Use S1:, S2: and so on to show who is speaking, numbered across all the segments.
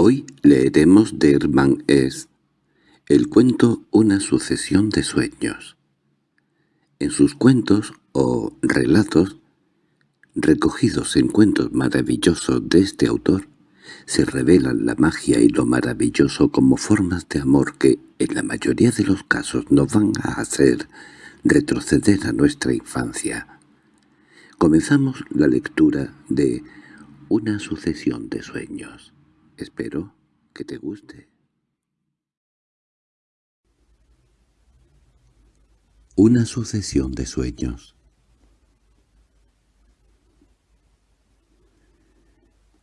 S1: Hoy leeremos de Hermann S. el cuento Una sucesión de sueños. En sus cuentos o relatos, recogidos en cuentos maravillosos de este autor, se revelan la magia y lo maravilloso como formas de amor que, en la mayoría de los casos, nos van a hacer retroceder a nuestra infancia. Comenzamos la lectura de Una sucesión de sueños. Espero que te guste. Una sucesión de sueños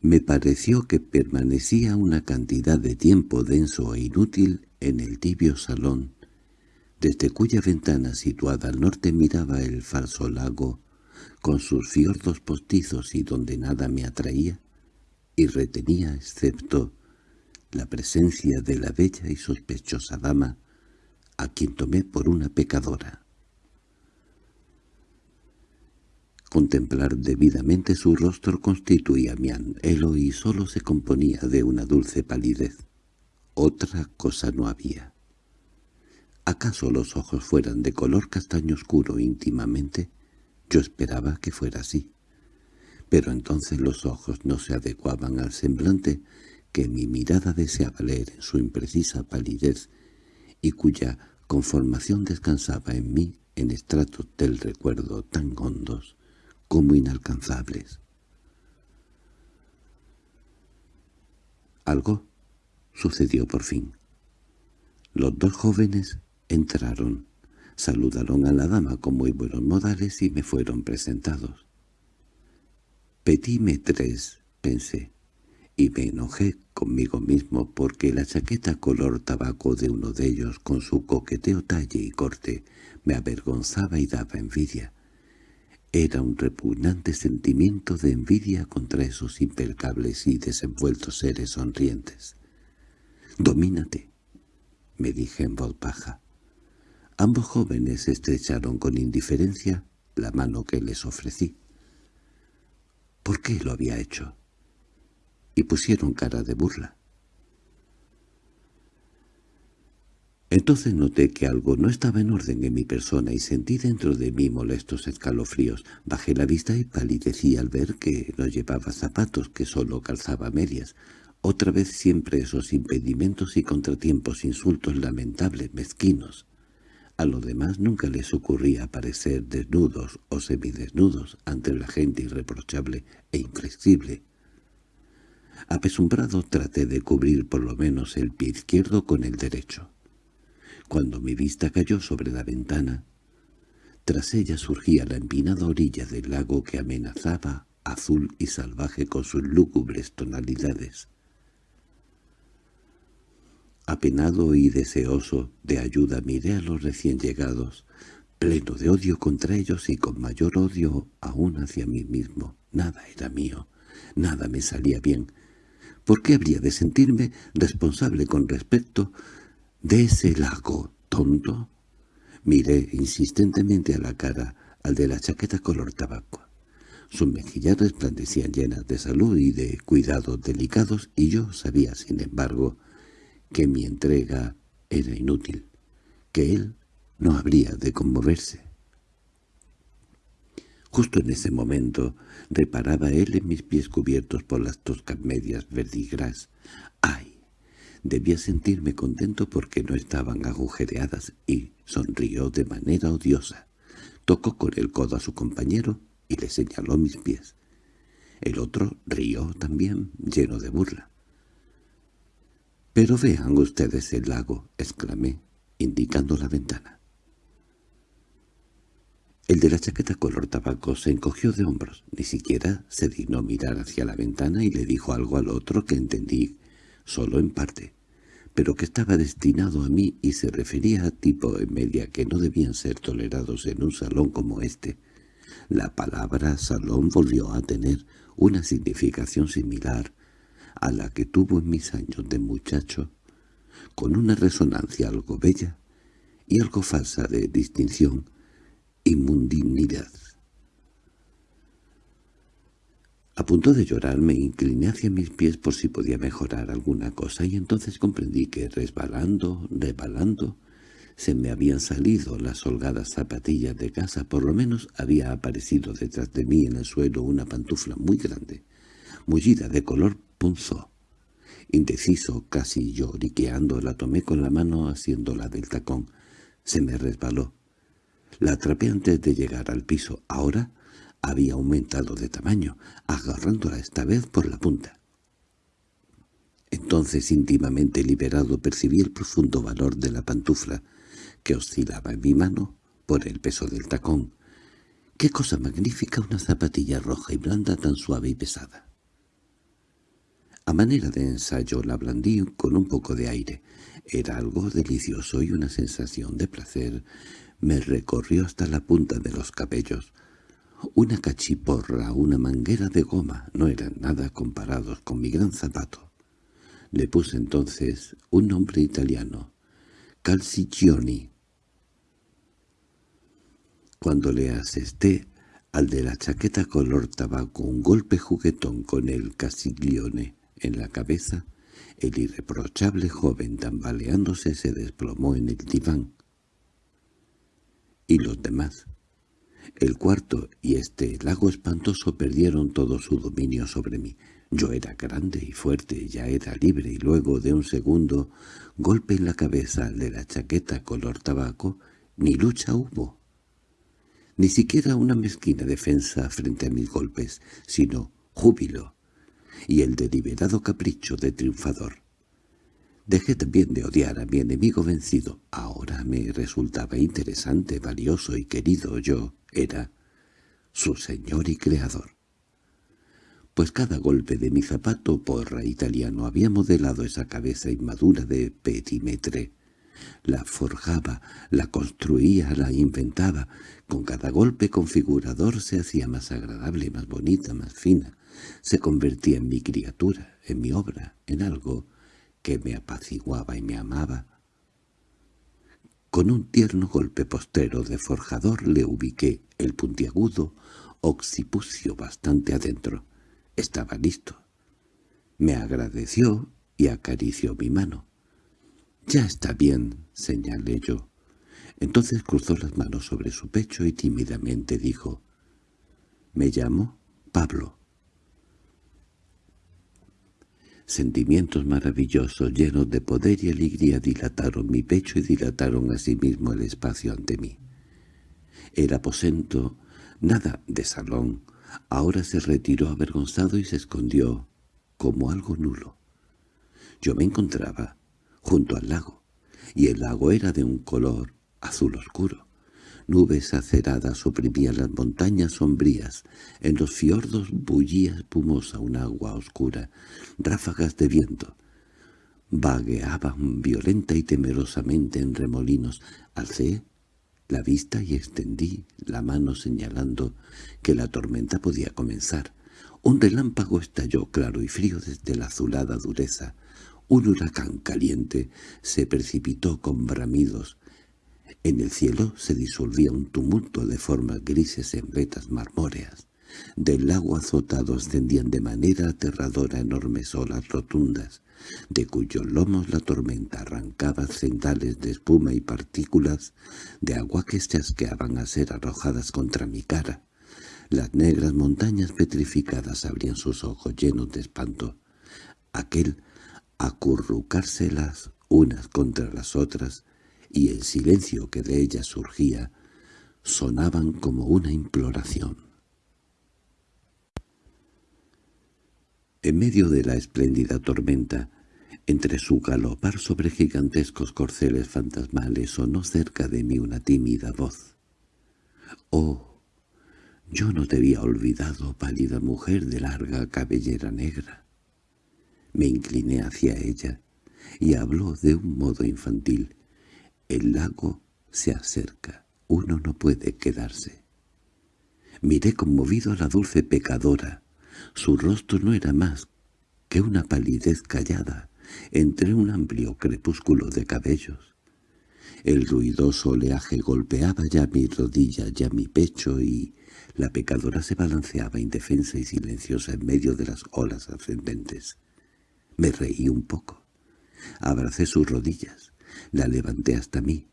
S1: Me pareció que permanecía una cantidad de tiempo denso e inútil en el tibio salón, desde cuya ventana situada al norte miraba el falso lago, con sus fiordos postizos y donde nada me atraía, y retenía excepto la presencia de la bella y sospechosa dama, a quien tomé por una pecadora. Contemplar debidamente su rostro constituía mi anhelo y sólo se componía de una dulce palidez. Otra cosa no había. ¿Acaso los ojos fueran de color castaño oscuro íntimamente? Yo esperaba que fuera así pero entonces los ojos no se adecuaban al semblante que mi mirada deseaba leer en su imprecisa palidez y cuya conformación descansaba en mí en estratos del recuerdo tan hondos como inalcanzables. Algo sucedió por fin. Los dos jóvenes entraron, saludaron a la dama con muy buenos modales y me fueron presentados. Petit tres, pensé, y me enojé conmigo mismo porque la chaqueta color tabaco de uno de ellos, con su coqueteo talle y corte, me avergonzaba y daba envidia. Era un repugnante sentimiento de envidia contra esos impercables y desenvueltos seres sonrientes. «Domínate», me dije en voz baja. Ambos jóvenes estrecharon con indiferencia la mano que les ofrecí por qué lo había hecho, y pusieron cara de burla. Entonces noté que algo no estaba en orden en mi persona y sentí dentro de mí molestos escalofríos. Bajé la vista y palidecí al ver que no llevaba zapatos, que solo calzaba medias. Otra vez siempre esos impedimentos y contratiempos, insultos lamentables, mezquinos. A lo demás nunca les ocurría aparecer desnudos o semidesnudos ante la gente irreprochable e inflexible. Apesumbrado traté de cubrir por lo menos el pie izquierdo con el derecho. Cuando mi vista cayó sobre la ventana, tras ella surgía la empinada orilla del lago que amenazaba, azul y salvaje con sus lúgubres tonalidades. Apenado y deseoso de ayuda miré a los recién llegados, pleno de odio contra ellos y con mayor odio aún hacia mí mismo. Nada era mío, nada me salía bien. ¿Por qué habría de sentirme responsable con respecto de ese lago tonto? Miré insistentemente a la cara al de la chaqueta color tabaco. Sus mejillas resplandecían llenas de salud y de cuidados delicados, y yo sabía, sin embargo, que mi entrega era inútil, que él no habría de conmoverse. Justo en ese momento reparaba él en mis pies cubiertos por las toscas medias verdigras. ¡Ay! Debía sentirme contento porque no estaban agujereadas y sonrió de manera odiosa. Tocó con el codo a su compañero y le señaló mis pies. El otro rió también, lleno de burla. —Pero vean ustedes el lago —exclamé, indicando la ventana. El de la chaqueta color tabaco se encogió de hombros, ni siquiera se dignó mirar hacia la ventana y le dijo algo al otro que entendí solo en parte, pero que estaba destinado a mí y se refería a tipo en media que no debían ser tolerados en un salón como este. La palabra salón volvió a tener una significación similar a la que tuvo en mis años de muchacho, con una resonancia algo bella y algo falsa de distinción y mundialidad. A punto de llorar me incliné hacia mis pies por si podía mejorar alguna cosa y entonces comprendí que resbalando, resbalando, se me habían salido las holgadas zapatillas de casa, por lo menos había aparecido detrás de mí en el suelo una pantufla muy grande, mullida de color punzó. Indeciso, casi lloriqueando, la tomé con la mano haciéndola del tacón. Se me resbaló. La atrapé antes de llegar al piso. Ahora había aumentado de tamaño, agarrándola esta vez por la punta. Entonces, íntimamente liberado, percibí el profundo valor de la pantufla, que oscilaba en mi mano por el peso del tacón. ¡Qué cosa magnífica una zapatilla roja y blanda tan suave y pesada! A manera de ensayo la blandí con un poco de aire. Era algo delicioso y una sensación de placer me recorrió hasta la punta de los cabellos. Una cachiporra, una manguera de goma, no eran nada comparados con mi gran zapato. Le puse entonces un nombre italiano, Calciccioni. Cuando le asesté al de la chaqueta color tabaco un golpe juguetón con el Casiglione en la cabeza, el irreprochable joven tambaleándose se desplomó en el diván. Y los demás, el cuarto y este lago espantoso perdieron todo su dominio sobre mí. Yo era grande y fuerte, ya era libre, y luego de un segundo golpe en la cabeza de la chaqueta color tabaco, ni lucha hubo. Ni siquiera una mezquina defensa frente a mis golpes, sino júbilo, y el deliberado capricho de triunfador. Dejé también de odiar a mi enemigo vencido. Ahora me resultaba interesante, valioso y querido. Yo era su señor y creador. Pues cada golpe de mi zapato porra italiano había modelado esa cabeza inmadura de petimetre. La forjaba, la construía, la inventaba. Con cada golpe configurador se hacía más agradable, más bonita, más fina. Se convertía en mi criatura, en mi obra, en algo que me apaciguaba y me amaba. Con un tierno golpe postero de forjador le ubiqué el puntiagudo occipucio bastante adentro. Estaba listo. Me agradeció y acarició mi mano. «Ya está bien», señalé yo. Entonces cruzó las manos sobre su pecho y tímidamente dijo, «Me llamo Pablo». Sentimientos maravillosos llenos de poder y alegría dilataron mi pecho y dilataron asimismo el espacio ante mí. El aposento, nada de salón, ahora se retiró avergonzado y se escondió como algo nulo. Yo me encontraba junto al lago, y el lago era de un color azul oscuro. Nubes aceradas oprimían las montañas sombrías. En los fiordos bullía espumosa un agua oscura. Ráfagas de viento vagueaban violenta y temerosamente en remolinos. Alcé la vista y extendí la mano señalando que la tormenta podía comenzar. Un relámpago estalló claro y frío desde la azulada dureza. Un huracán caliente se precipitó con bramidos. En el cielo se disolvía un tumulto de formas grises en vetas marmóreas. Del lago azotado ascendían de manera aterradora enormes olas rotundas, de cuyos lomos la tormenta arrancaba centales de espuma y partículas de agua que chasqueaban a ser arrojadas contra mi cara. Las negras montañas petrificadas abrían sus ojos llenos de espanto. Aquel acurrucárselas unas contra las otras y el silencio que de ella surgía sonaban como una imploración. En medio de la espléndida tormenta, entre su galopar sobre gigantescos corceles fantasmales sonó cerca de mí una tímida voz. «Oh, yo no te había olvidado, pálida mujer de larga cabellera negra». Me incliné hacia ella y habló de un modo infantil. El lago se acerca, uno no puede quedarse. Miré conmovido a la dulce pecadora. Su rostro no era más que una palidez callada entre un amplio crepúsculo de cabellos. El ruidoso oleaje golpeaba ya mi rodilla, ya mi pecho y la pecadora se balanceaba indefensa y silenciosa en medio de las olas ascendentes. Me reí un poco. Abracé sus rodillas. La levanté hasta mí.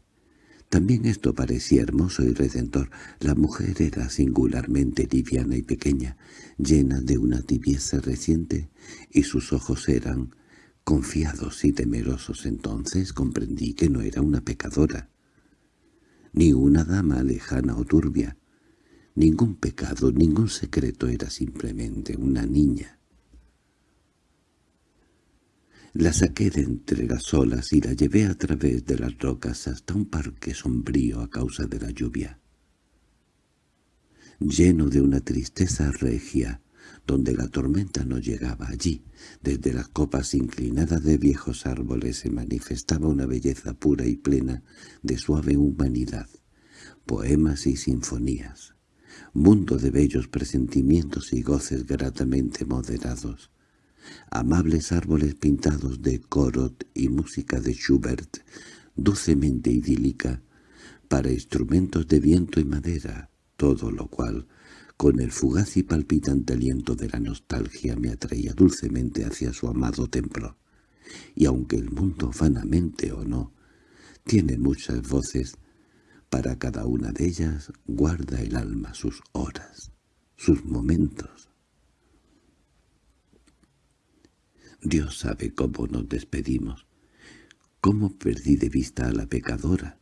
S1: También esto parecía hermoso y redentor. La mujer era singularmente liviana y pequeña, llena de una tibieza reciente, y sus ojos eran confiados y temerosos. Entonces comprendí que no era una pecadora, ni una dama lejana o turbia. Ningún pecado, ningún secreto era simplemente una niña. La saqué de entre las olas y la llevé a través de las rocas hasta un parque sombrío a causa de la lluvia. Lleno de una tristeza regia, donde la tormenta no llegaba allí, desde las copas inclinadas de viejos árboles se manifestaba una belleza pura y plena de suave humanidad, poemas y sinfonías, mundo de bellos presentimientos y goces gratamente moderados amables árboles pintados de Corot y música de Schubert, dulcemente idílica, para instrumentos de viento y madera, todo lo cual, con el fugaz y palpitante aliento de la nostalgia, me atraía dulcemente hacia su amado templo. Y aunque el mundo vanamente o no, tiene muchas voces, para cada una de ellas guarda el alma sus horas, sus momentos, Dios sabe cómo nos despedimos, cómo perdí de vista a la pecadora,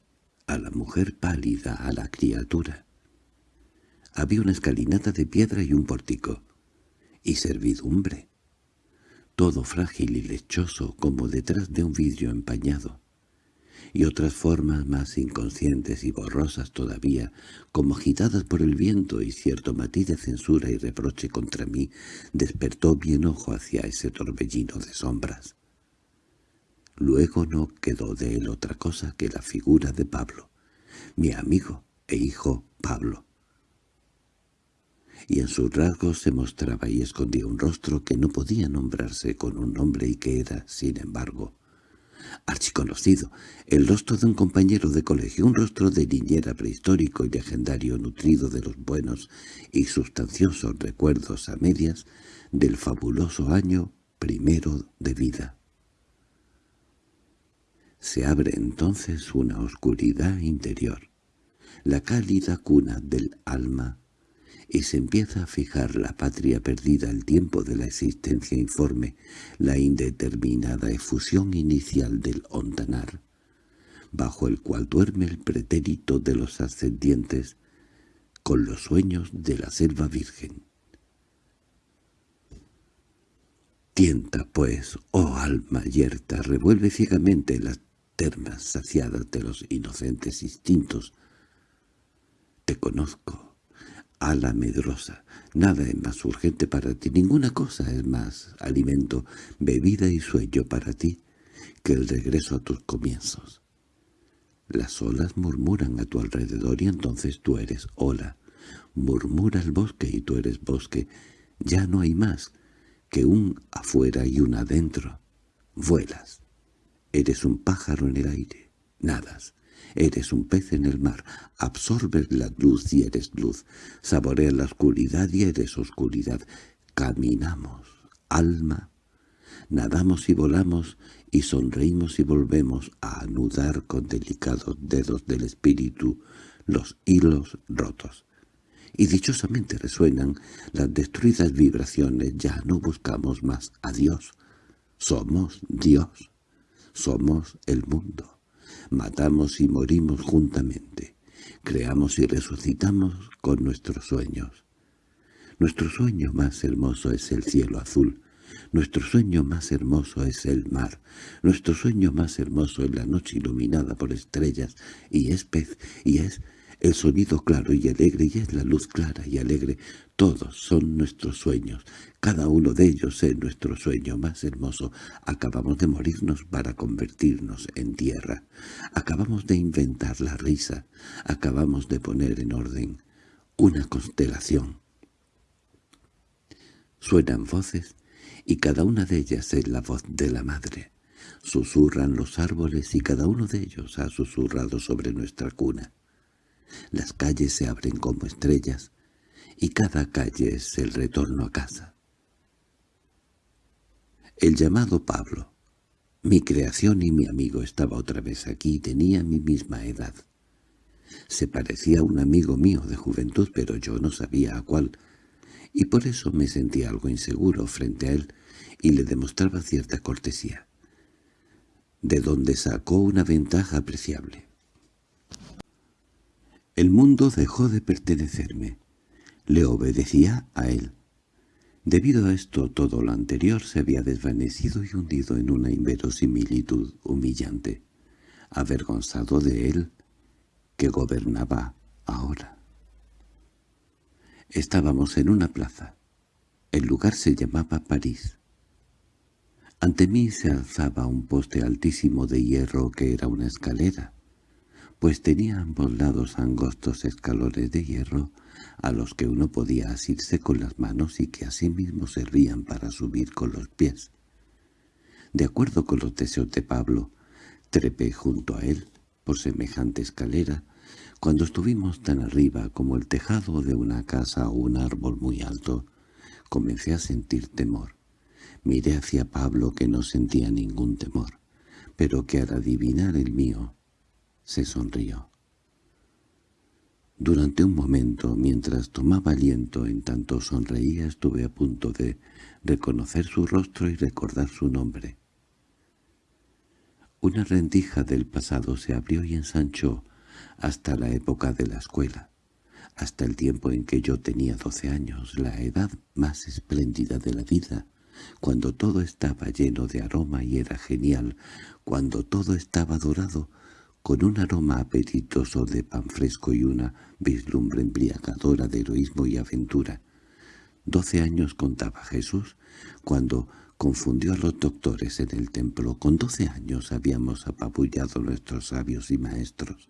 S1: a la mujer pálida, a la criatura. Había una escalinata de piedra y un pórtico, y servidumbre, todo frágil y lechoso como detrás de un vidrio empañado y otras formas más inconscientes y borrosas todavía, como agitadas por el viento y cierto matiz de censura y reproche contra mí, despertó mi enojo hacia ese torbellino de sombras. Luego no quedó de él otra cosa que la figura de Pablo, mi amigo e hijo Pablo. Y en sus rasgos se mostraba y escondía un rostro que no podía nombrarse con un nombre y que era, sin embargo, archiconocido, el rostro de un compañero de colegio, un rostro de niñera prehistórico y legendario nutrido de los buenos y sustanciosos recuerdos a medias del fabuloso año primero de vida. Se abre entonces una oscuridad interior, la cálida cuna del alma y se empieza a fijar la patria perdida el tiempo de la existencia informe, la indeterminada efusión inicial del ondanar, bajo el cual duerme el pretérito de los ascendientes con los sueños de la selva virgen. Tienta, pues, oh alma yerta, revuelve ciegamente las termas saciadas de los inocentes instintos. Te conozco, ala medrosa. Nada es más urgente para ti, ninguna cosa es más alimento, bebida y sueño para ti que el regreso a tus comienzos. Las olas murmuran a tu alrededor y entonces tú eres ola. Murmura el bosque y tú eres bosque. Ya no hay más que un afuera y un adentro. Vuelas. Eres un pájaro en el aire. Nadas. Eres un pez en el mar, absorbes la luz y eres luz, saboreas la oscuridad y eres oscuridad. Caminamos, alma, nadamos y volamos y sonreímos y volvemos a anudar con delicados dedos del espíritu los hilos rotos. Y dichosamente resuenan las destruidas vibraciones, ya no buscamos más a Dios. Somos Dios, somos el mundo matamos y morimos juntamente, creamos y resucitamos con nuestros sueños. Nuestro sueño más hermoso es el cielo azul, nuestro sueño más hermoso es el mar, nuestro sueño más hermoso es la noche iluminada por estrellas, y es pez, y es el sonido claro y alegre y es la luz clara y alegre. Todos son nuestros sueños, cada uno de ellos es nuestro sueño más hermoso. Acabamos de morirnos para convertirnos en tierra. Acabamos de inventar la risa. Acabamos de poner en orden una constelación. Suenan voces y cada una de ellas es la voz de la madre. Susurran los árboles y cada uno de ellos ha susurrado sobre nuestra cuna. Las calles se abren como estrellas, y cada calle es el retorno a casa. El llamado Pablo, mi creación y mi amigo, estaba otra vez aquí y tenía mi misma edad. Se parecía a un amigo mío de juventud, pero yo no sabía a cuál, y por eso me sentía algo inseguro frente a él y le demostraba cierta cortesía, de donde sacó una ventaja apreciable. El mundo dejó de pertenecerme. Le obedecía a él. Debido a esto todo lo anterior se había desvanecido y hundido en una inverosimilitud humillante, avergonzado de él, que gobernaba ahora. Estábamos en una plaza. El lugar se llamaba París. Ante mí se alzaba un poste altísimo de hierro que era una escalera, pues tenía ambos lados angostos escalones de hierro a los que uno podía asirse con las manos y que asimismo servían para subir con los pies. De acuerdo con los deseos de Pablo, trepé junto a él, por semejante escalera, cuando estuvimos tan arriba como el tejado de una casa o un árbol muy alto, comencé a sentir temor. Miré hacia Pablo que no sentía ningún temor, pero que al adivinar el mío, se sonrió. Durante un momento, mientras tomaba aliento en tanto sonreía, estuve a punto de reconocer su rostro y recordar su nombre. Una rendija del pasado se abrió y ensanchó hasta la época de la escuela, hasta el tiempo en que yo tenía doce años, la edad más espléndida de la vida, cuando todo estaba lleno de aroma y era genial, cuando todo estaba dorado, con un aroma apetitoso de pan fresco y una vislumbre embriagadora de heroísmo y aventura. Doce años contaba Jesús, cuando confundió a los doctores en el templo. Con doce años habíamos apabullado nuestros sabios y maestros.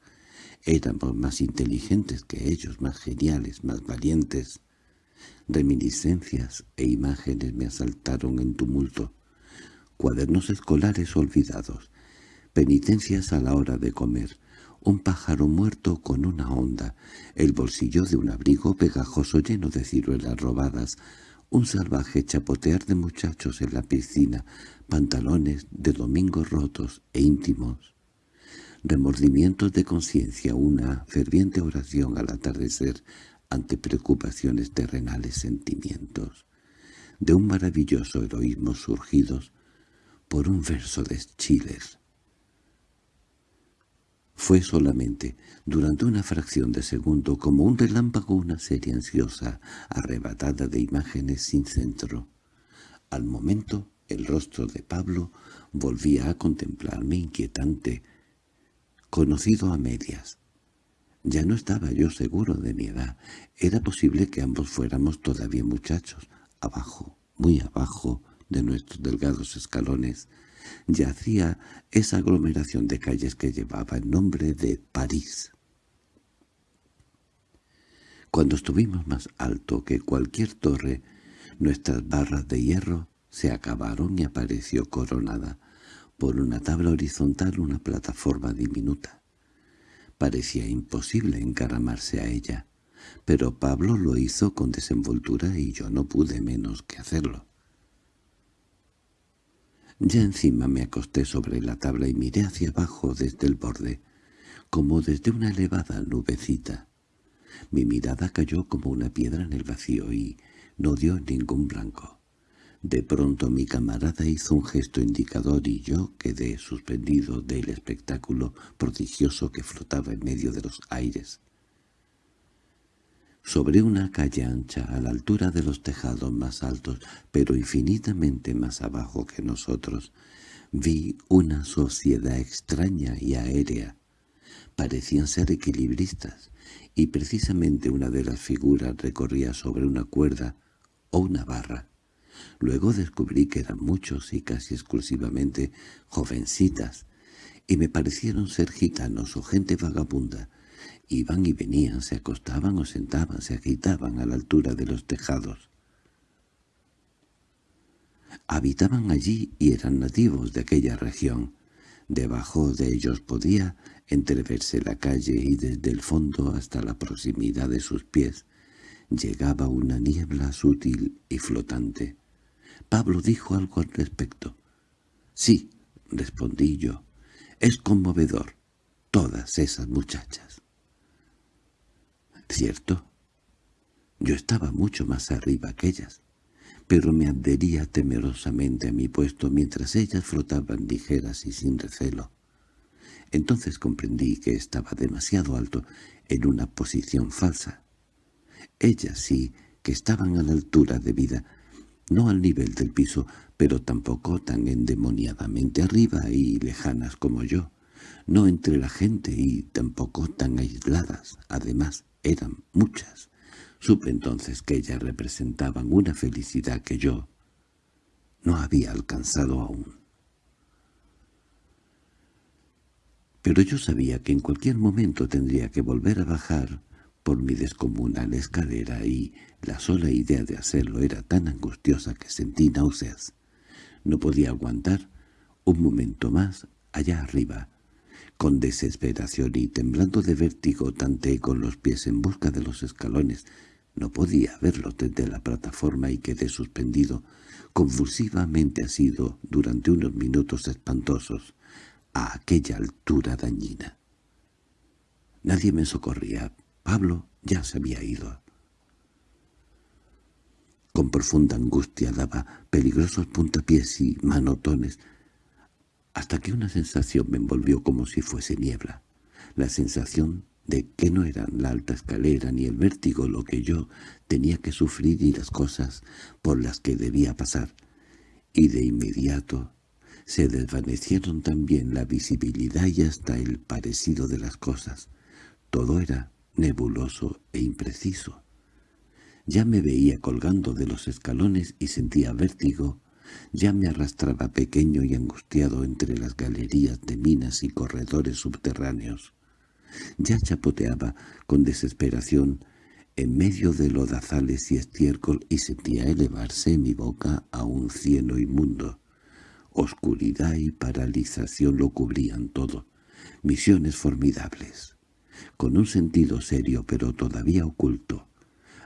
S1: Éramos más inteligentes que ellos, más geniales, más valientes. Reminiscencias e imágenes me asaltaron en tumulto. Cuadernos escolares olvidados, penitencias a la hora de comer, un pájaro muerto con una onda, el bolsillo de un abrigo pegajoso lleno de ciruelas robadas, un salvaje chapotear de muchachos en la piscina, pantalones de domingos rotos e íntimos, remordimientos de conciencia, una ferviente oración al atardecer ante preocupaciones terrenales sentimientos, de un maravilloso heroísmo surgidos por un verso de Schiller. Fue solamente, durante una fracción de segundo, como un relámpago una serie ansiosa, arrebatada de imágenes sin centro. Al momento, el rostro de Pablo volvía a contemplarme inquietante, conocido a medias. Ya no estaba yo seguro de mi edad. Era posible que ambos fuéramos todavía muchachos, abajo, muy abajo de nuestros delgados escalones, yacía esa aglomeración de calles que llevaba el nombre de París. Cuando estuvimos más alto que cualquier torre, nuestras barras de hierro se acabaron y apareció coronada por una tabla horizontal una plataforma diminuta. Parecía imposible encaramarse a ella, pero Pablo lo hizo con desenvoltura y yo no pude menos que hacerlo. Ya encima me acosté sobre la tabla y miré hacia abajo desde el borde, como desde una elevada nubecita. Mi mirada cayó como una piedra en el vacío y no dio ningún blanco. De pronto mi camarada hizo un gesto indicador y yo quedé suspendido del espectáculo prodigioso que flotaba en medio de los aires. Sobre una calle ancha, a la altura de los tejados más altos, pero infinitamente más abajo que nosotros, vi una sociedad extraña y aérea. Parecían ser equilibristas, y precisamente una de las figuras recorría sobre una cuerda o una barra. Luego descubrí que eran muchos y casi exclusivamente jovencitas, y me parecieron ser gitanos o gente vagabunda, Iban y venían, se acostaban o sentaban, se agitaban a la altura de los tejados. Habitaban allí y eran nativos de aquella región. Debajo de ellos podía entreverse la calle y desde el fondo hasta la proximidad de sus pies llegaba una niebla sutil y flotante. Pablo dijo algo al respecto. «Sí», respondí yo, «es conmovedor, todas esas muchachas». «¿Cierto?» Yo estaba mucho más arriba que ellas, pero me adhería temerosamente a mi puesto mientras ellas flotaban ligeras y sin recelo. Entonces comprendí que estaba demasiado alto en una posición falsa. Ellas sí que estaban a la altura de vida, no al nivel del piso, pero tampoco tan endemoniadamente arriba y lejanas como yo, no entre la gente y tampoco tan aisladas, además eran muchas. Supe entonces que ellas representaban una felicidad que yo no había alcanzado aún. Pero yo sabía que en cualquier momento tendría que volver a bajar por mi descomunal escalera y la sola idea de hacerlo era tan angustiosa que sentí náuseas. No podía aguantar un momento más allá arriba. Con desesperación y temblando de vértigo tanteé con los pies en busca de los escalones no podía verlo desde la plataforma y quedé suspendido, convulsivamente asido durante unos minutos espantosos, a aquella altura dañina. Nadie me socorría. Pablo ya se había ido. Con profunda angustia daba peligrosos puntapiés y manotones, hasta que una sensación me envolvió como si fuese niebla, la sensación de que no eran la alta escalera ni el vértigo lo que yo tenía que sufrir y las cosas por las que debía pasar, y de inmediato se desvanecieron también la visibilidad y hasta el parecido de las cosas. Todo era nebuloso e impreciso. Ya me veía colgando de los escalones y sentía vértigo, ya me arrastraba pequeño y angustiado entre las galerías de minas y corredores subterráneos. Ya chapoteaba con desesperación en medio de lodazales y estiércol y sentía elevarse mi boca a un cielo inmundo. Oscuridad y paralización lo cubrían todo. Misiones formidables. Con un sentido serio pero todavía oculto.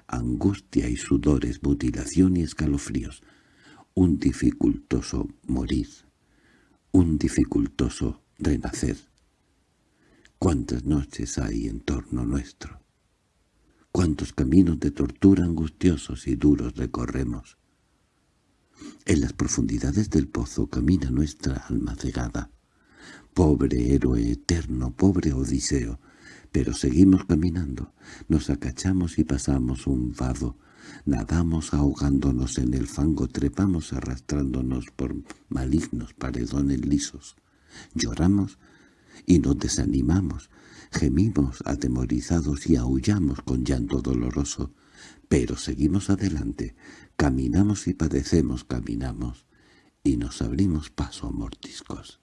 S1: Angustia y sudores, mutilación y escalofríos. Un dificultoso morir. Un dificultoso renacer. ¿Cuántas noches hay en torno nuestro? ¿Cuántos caminos de tortura angustiosos y duros recorremos? En las profundidades del pozo camina nuestra alma cegada. Pobre héroe eterno, pobre Odiseo, pero seguimos caminando, nos acachamos y pasamos un vado, nadamos ahogándonos en el fango, trepamos arrastrándonos por malignos paredones lisos, lloramos y nos desanimamos, gemimos atemorizados y aullamos con llanto doloroso, pero seguimos adelante, caminamos y padecemos, caminamos, y nos abrimos paso a mortiscos.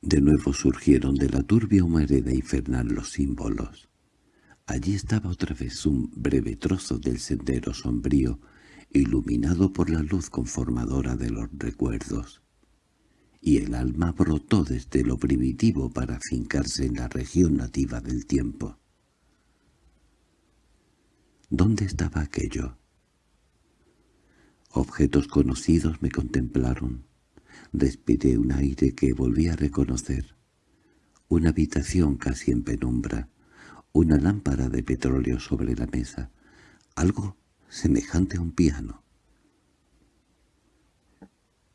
S1: De nuevo surgieron de la turbia humareda infernal los símbolos. Allí estaba otra vez un breve trozo del sendero sombrío, iluminado por la luz conformadora de los recuerdos y el alma brotó desde lo primitivo para fincarse en la región nativa del tiempo. ¿Dónde estaba aquello? Objetos conocidos me contemplaron. Respiré un aire que volví a reconocer. Una habitación casi en penumbra, una lámpara de petróleo sobre la mesa, algo semejante a un piano.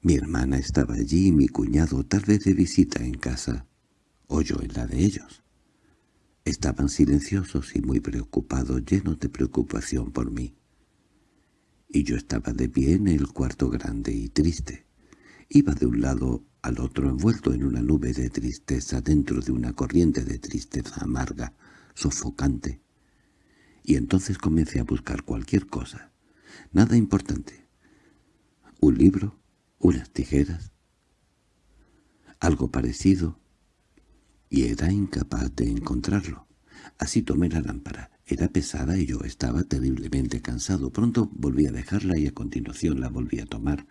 S1: Mi hermana estaba allí y mi cuñado tal vez de visita en casa, o yo en la de ellos. Estaban silenciosos y muy preocupados, llenos de preocupación por mí. Y yo estaba de pie en el cuarto grande y triste. Iba de un lado al otro envuelto en una nube de tristeza dentro de una corriente de tristeza amarga, sofocante. Y entonces comencé a buscar cualquier cosa. Nada importante. Un libro, unas tijeras, algo parecido, y era incapaz de encontrarlo. Así tomé la lámpara, Era pesada y yo estaba terriblemente cansado. Pronto volví a dejarla y a continuación la volví a tomar.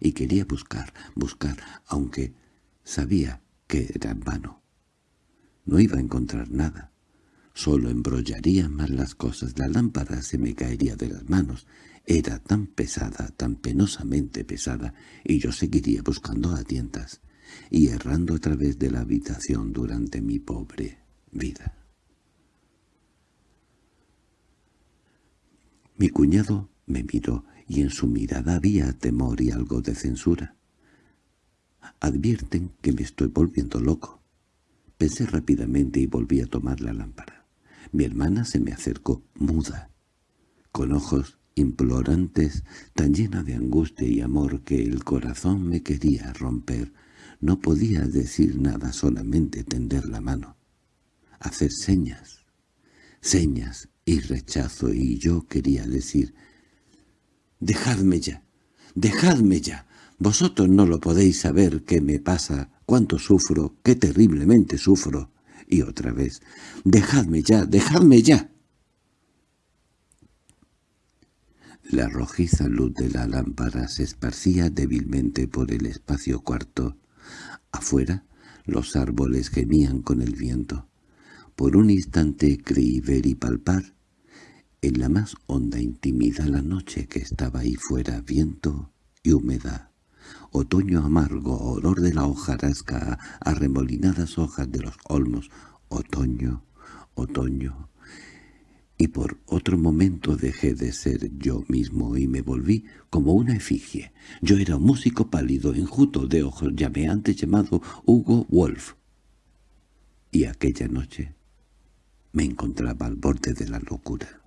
S1: Y quería buscar, buscar, aunque sabía que era en vano. No iba a encontrar nada. Solo embrollaría más las cosas. La lámpara se me caería de las manos. Era tan pesada, tan penosamente pesada, y yo seguiría buscando a tientas y errando a través de la habitación durante mi pobre vida. Mi cuñado me miró y en su mirada había temor y algo de censura. Advierten que me estoy volviendo loco. Pensé rápidamente y volví a tomar la lámpara. Mi hermana se me acercó, muda, con ojos implorantes, tan llena de angustia y amor que el corazón me quería romper. No podía decir nada, solamente tender la mano, hacer señas, señas y rechazo, y yo quería decir, «Dejadme ya, dejadme ya, vosotros no lo podéis saber qué me pasa, cuánto sufro, qué terriblemente sufro». Y otra vez, «Dejadme ya, dejadme ya». La rojiza luz de la lámpara se esparcía débilmente por el espacio cuarto. Afuera, los árboles gemían con el viento. Por un instante creí ver y palpar, en la más honda intimidad la noche que estaba ahí fuera, viento y humedad. Otoño amargo, olor de la hojarasca, arremolinadas hojas de los olmos, otoño, otoño. Y por otro momento dejé de ser yo mismo y me volví como una efigie. Yo era un músico pálido, enjuto de ojos llameantes llamado Hugo Wolf. Y aquella noche me encontraba al borde de la locura.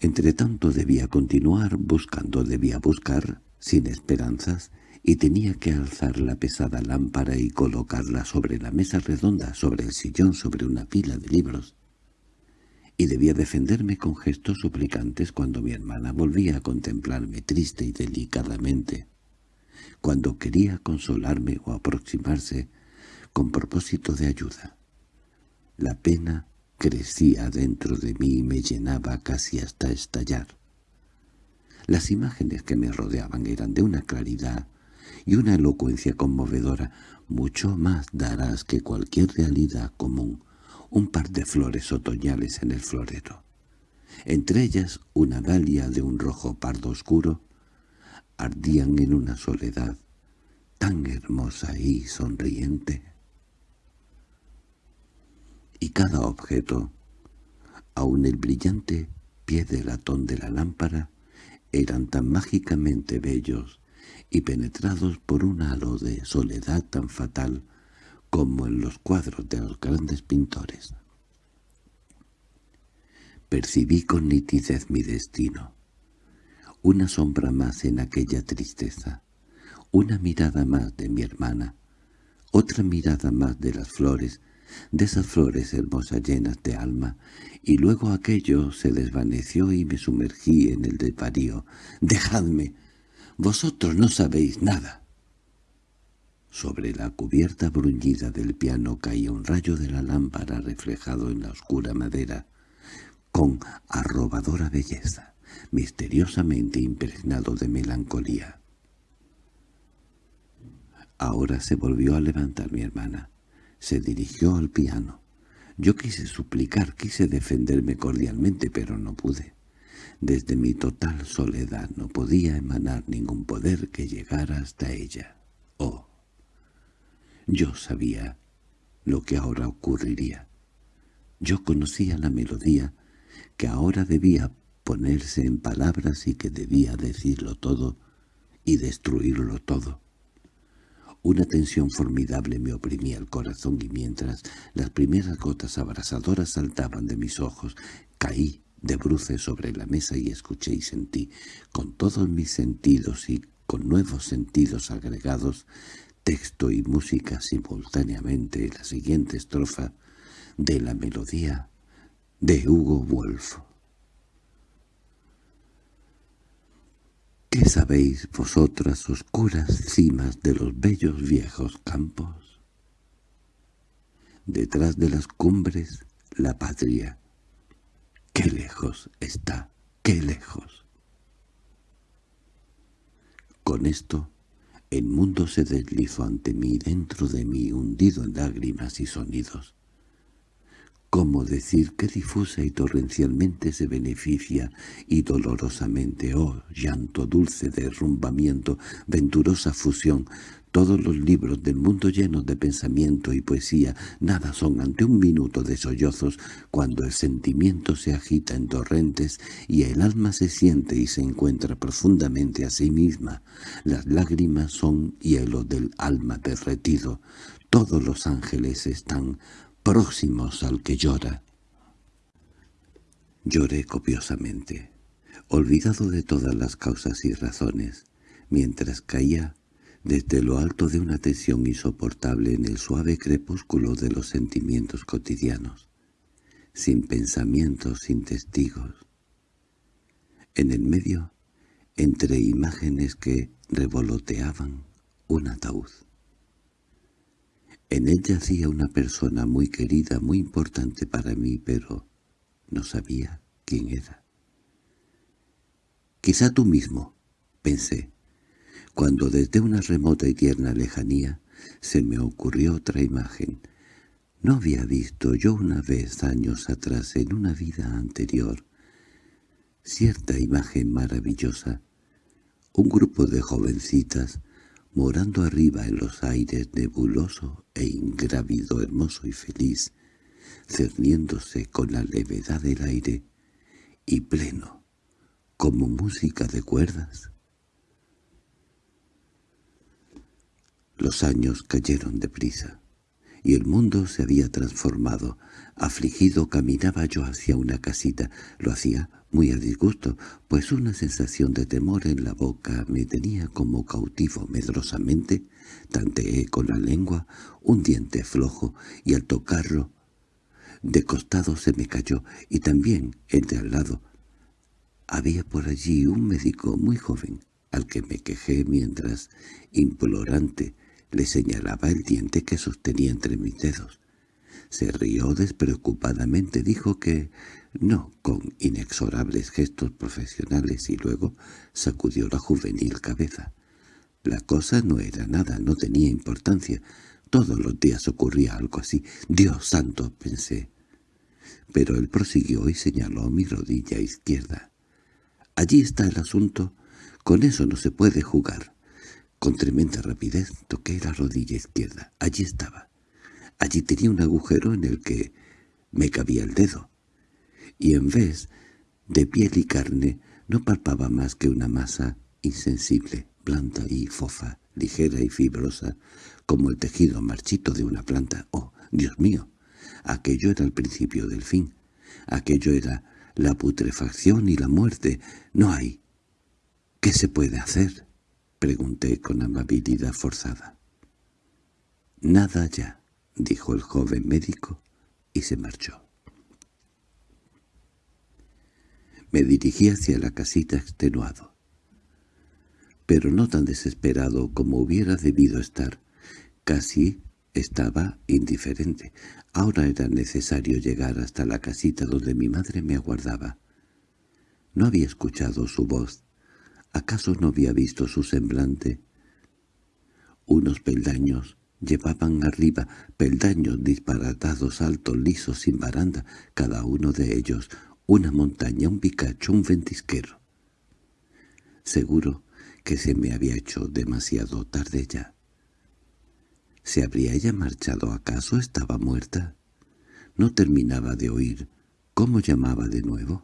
S1: Entretanto debía continuar buscando, debía buscar, sin esperanzas, y tenía que alzar la pesada lámpara y colocarla sobre la mesa redonda, sobre el sillón, sobre una pila de libros. Y debía defenderme con gestos suplicantes cuando mi hermana volvía a contemplarme triste y delicadamente, cuando quería consolarme o aproximarse con propósito de ayuda. La pena crecía dentro de mí y me llenaba casi hasta estallar. Las imágenes que me rodeaban eran de una claridad y una elocuencia conmovedora, mucho más darás que cualquier realidad común, un par de flores otoñales en el florero. Entre ellas una dalia de un rojo pardo oscuro, ardían en una soledad tan hermosa y sonriente y cada objeto, aun el brillante pie de latón de la lámpara, eran tan mágicamente bellos y penetrados por un halo de soledad tan fatal como en los cuadros de los grandes pintores. Percibí con nitidez mi destino, una sombra más en aquella tristeza, una mirada más de mi hermana, otra mirada más de las flores de esas flores hermosas llenas de alma, y luego aquello se desvaneció y me sumergí en el desvarío. «¡Dejadme! ¡Vosotros no sabéis nada!» Sobre la cubierta bruñida del piano caía un rayo de la lámpara reflejado en la oscura madera, con arrobadora belleza, misteriosamente impregnado de melancolía. Ahora se volvió a levantar mi hermana. Se dirigió al piano. Yo quise suplicar, quise defenderme cordialmente, pero no pude. Desde mi total soledad no podía emanar ningún poder que llegara hasta ella. Oh, yo sabía lo que ahora ocurriría. Yo conocía la melodía que ahora debía ponerse en palabras y que debía decirlo todo y destruirlo todo. Una tensión formidable me oprimía el corazón y mientras las primeras gotas abrasadoras saltaban de mis ojos, caí de bruces sobre la mesa y escuché y sentí, con todos mis sentidos y con nuevos sentidos agregados, texto y música simultáneamente la siguiente estrofa de la melodía de Hugo Wolf. ¿Qué sabéis vosotras oscuras cimas de los bellos viejos campos? Detrás de las cumbres, la patria. ¡Qué lejos está! ¡Qué lejos! Con esto, el mundo se deslizó ante mí, dentro de mí, hundido en lágrimas y sonidos. ¿Cómo decir que difusa y torrencialmente se beneficia y dolorosamente, oh llanto dulce derrumbamiento, venturosa fusión, todos los libros del mundo llenos de pensamiento y poesía nada son ante un minuto de sollozos cuando el sentimiento se agita en torrentes y el alma se siente y se encuentra profundamente a sí misma. Las lágrimas son hielo del alma derretido. Todos los ángeles están próximos al que llora. Lloré copiosamente, olvidado de todas las causas y razones, mientras caía desde lo alto de una tensión insoportable en el suave crepúsculo de los sentimientos cotidianos, sin pensamientos, sin testigos. En el medio, entre imágenes que revoloteaban, un ataúd. En él yacía una persona muy querida, muy importante para mí, pero no sabía quién era. «Quizá tú mismo», pensé, cuando desde una remota y tierna lejanía se me ocurrió otra imagen. No había visto yo una vez años atrás en una vida anterior cierta imagen maravillosa, un grupo de jovencitas morando arriba en los aires nebuloso e ingrávido, hermoso y feliz, cerniéndose con la levedad del aire y pleno, como música de cuerdas. Los años cayeron deprisa, y el mundo se había transformado. Afligido caminaba yo hacia una casita. Lo hacía muy a disgusto, pues una sensación de temor en la boca me tenía como cautivo medrosamente. Tanteé con la lengua un diente flojo, y al tocarlo, de costado se me cayó, y también, entre al lado, había por allí un médico muy joven, al que me quejé mientras, implorante, le señalaba el diente que sostenía entre mis dedos. Se rió despreocupadamente, dijo que no, con inexorables gestos profesionales, y luego sacudió la juvenil cabeza. La cosa no era nada, no tenía importancia. Todos los días ocurría algo así. «Dios santo», pensé. Pero él prosiguió y señaló mi rodilla izquierda. «Allí está el asunto. Con eso no se puede jugar». Con tremenda rapidez toqué la rodilla izquierda. Allí estaba. Allí tenía un agujero en el que me cabía el dedo. Y en vez de piel y carne no palpaba más que una masa insensible, blanda y fofa, ligera y fibrosa, como el tejido marchito de una planta. ¡Oh, Dios mío! Aquello era el principio del fin. Aquello era la putrefacción y la muerte. No hay. ¿Qué se puede hacer? Pregunté con amabilidad forzada. —Nada ya —dijo el joven médico, y se marchó. Me dirigí hacia la casita extenuado, pero no tan desesperado como hubiera debido estar. Casi estaba indiferente. Ahora era necesario llegar hasta la casita donde mi madre me aguardaba. No había escuchado su voz ¿Acaso no había visto su semblante? Unos peldaños llevaban arriba, peldaños disparatados, altos, lisos, sin baranda, cada uno de ellos, una montaña, un picacho, un ventisquero. Seguro que se me había hecho demasiado tarde ya. ¿Se habría ella marchado acaso? ¿Estaba muerta? No terminaba de oír. ¿Cómo llamaba de nuevo?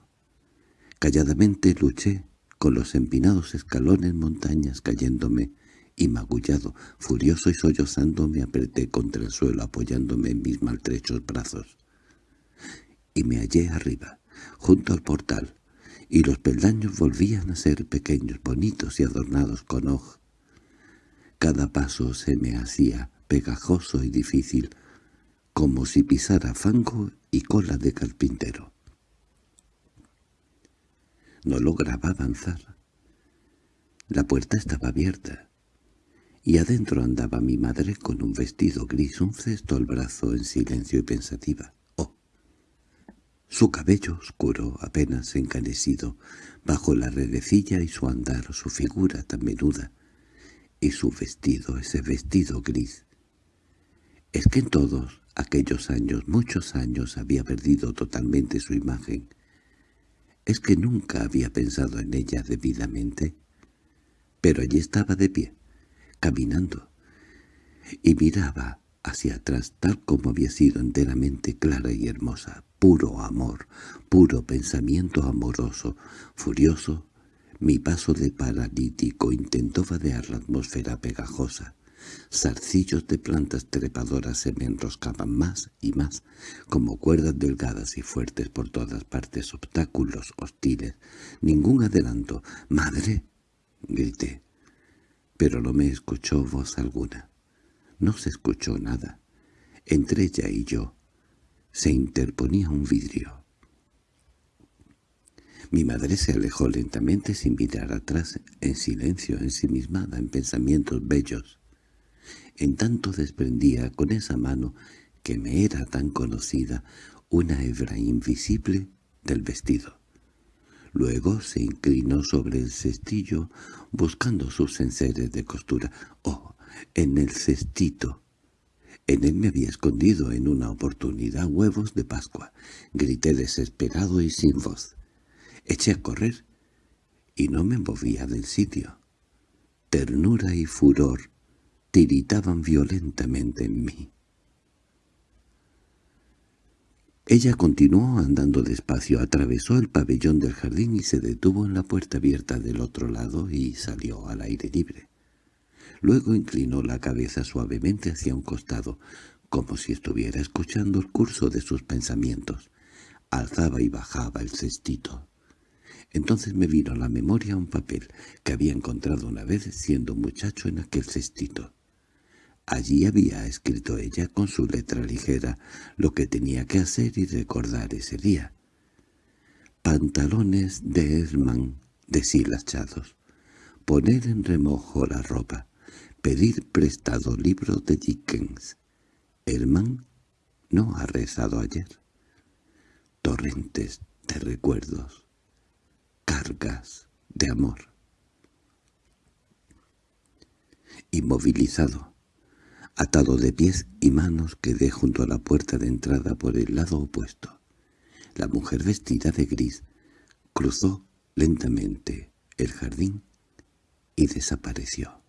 S1: Calladamente luché con los empinados escalones montañas cayéndome, y magullado, furioso y sollozando me apreté contra el suelo apoyándome en mis maltrechos brazos. Y me hallé arriba, junto al portal, y los peldaños volvían a ser pequeños, bonitos y adornados con hoja. Cada paso se me hacía pegajoso y difícil, como si pisara fango y cola de carpintero. No lograba avanzar. La puerta estaba abierta, y adentro andaba mi madre con un vestido gris, un cesto al brazo en silencio y pensativa. Su cabello oscuro, apenas encanecido, bajo la redecilla y su andar, su figura tan menuda, y su vestido, ese vestido gris. Es que en todos aquellos años, muchos años, había perdido totalmente su imagen. Es que nunca había pensado en ella debidamente. Pero allí estaba de pie, caminando, y miraba hacia atrás tal como había sido enteramente clara y hermosa, puro amor, puro pensamiento amoroso, furioso. Mi paso de paralítico intentó vadear la atmósfera pegajosa. Zarcillos de plantas trepadoras se me enroscaban más y más, como cuerdas delgadas y fuertes por todas partes, obstáculos hostiles. Ningún adelanto. —¡Madre! —grité pero no me escuchó voz alguna. No se escuchó nada. Entre ella y yo se interponía un vidrio. Mi madre se alejó lentamente sin mirar atrás, en silencio, ensimismada en pensamientos bellos. En tanto desprendía con esa mano, que me era tan conocida, una hebra invisible del vestido. Luego se inclinó sobre el cestillo, buscando sus enseres de costura. ¡Oh! En el cestito. En él me había escondido en una oportunidad huevos de Pascua. Grité desesperado y sin voz. Eché a correr y no me movía del sitio. Ternura y furor tiritaban violentamente en mí. Ella continuó andando despacio, atravesó el pabellón del jardín y se detuvo en la puerta abierta del otro lado y salió al aire libre. Luego inclinó la cabeza suavemente hacia un costado, como si estuviera escuchando el curso de sus pensamientos. Alzaba y bajaba el cestito. Entonces me vino a la memoria un papel que había encontrado una vez siendo muchacho en aquel cestito. Allí había escrito ella con su letra ligera lo que tenía que hacer y recordar ese día. Pantalones de Herman deshilachados. Poner en remojo la ropa. Pedir prestado libro de Dickens. Herman no ha rezado ayer. Torrentes de recuerdos. Cargas de amor. Inmovilizado Atado de pies y manos quedé junto a la puerta de entrada por el lado opuesto. La mujer vestida de gris cruzó lentamente el jardín y desapareció.